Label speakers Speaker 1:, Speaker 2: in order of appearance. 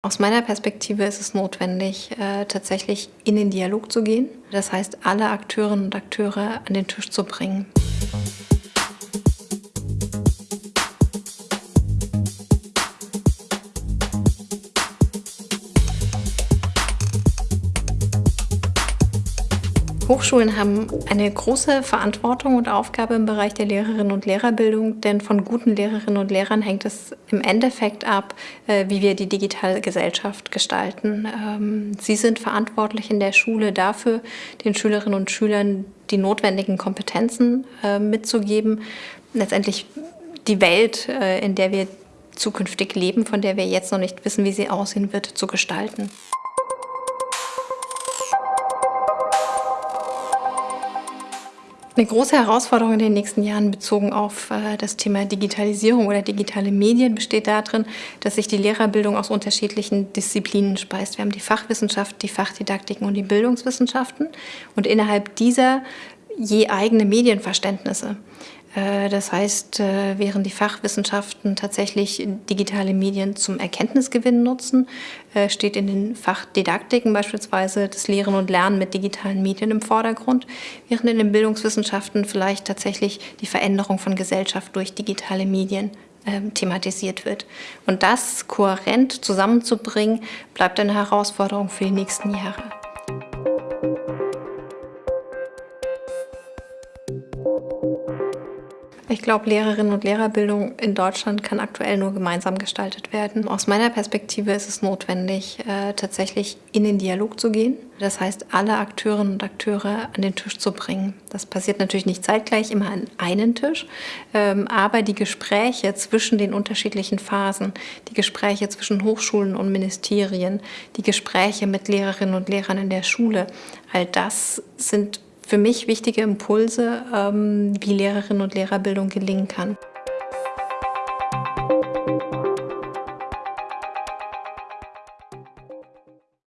Speaker 1: Aus meiner Perspektive ist es notwendig, äh, tatsächlich in den Dialog zu gehen. Das heißt, alle Akteurinnen und Akteure an den Tisch zu bringen. Hochschulen haben eine große Verantwortung und Aufgabe im Bereich der Lehrerinnen und Lehrerbildung, denn von guten Lehrerinnen und Lehrern hängt es im Endeffekt ab, äh, wie wir die digitale Gesellschaft gestalten. Ähm, sie sind verantwortlich in der Schule dafür, den Schülerinnen und Schülern die notwendigen Kompetenzen äh, mitzugeben, letztendlich die Welt, äh, in der wir zukünftig leben, von der wir jetzt noch nicht wissen, wie sie aussehen wird, zu gestalten. Eine große Herausforderung in den nächsten Jahren bezogen auf äh, das Thema Digitalisierung oder digitale Medien besteht darin, dass sich die Lehrerbildung aus unterschiedlichen Disziplinen speist. Wir haben die Fachwissenschaft, die Fachdidaktiken und die Bildungswissenschaften und innerhalb dieser je eigene Medienverständnisse. Äh, das heißt, äh, während die Fachwissenschaften tatsächlich digitale Medien zum Erkenntnisgewinn nutzen, äh, steht in den Fachdidaktiken beispielsweise das Lehren und Lernen mit digitalen Medien im Vordergrund, während in den Bildungswissenschaften vielleicht tatsächlich die Veränderung von Gesellschaft durch digitale Medien ähm, thematisiert wird. Und das kohärent zusammenzubringen, bleibt eine Herausforderung für die nächsten Jahre. Ich glaube, Lehrerinnen und Lehrerbildung in Deutschland kann aktuell nur gemeinsam gestaltet werden. Aus meiner Perspektive ist es notwendig, äh, tatsächlich in den Dialog zu gehen. Das heißt, alle Akteurinnen und Akteure an den Tisch zu bringen. Das passiert natürlich nicht zeitgleich immer an einen Tisch, ähm, aber die Gespräche zwischen den unterschiedlichen Phasen, die Gespräche zwischen Hochschulen und Ministerien, die Gespräche mit Lehrerinnen und Lehrern in der Schule, all das sind für mich wichtige Impulse, ähm, wie Lehrerinnen und Lehrerbildung gelingen kann.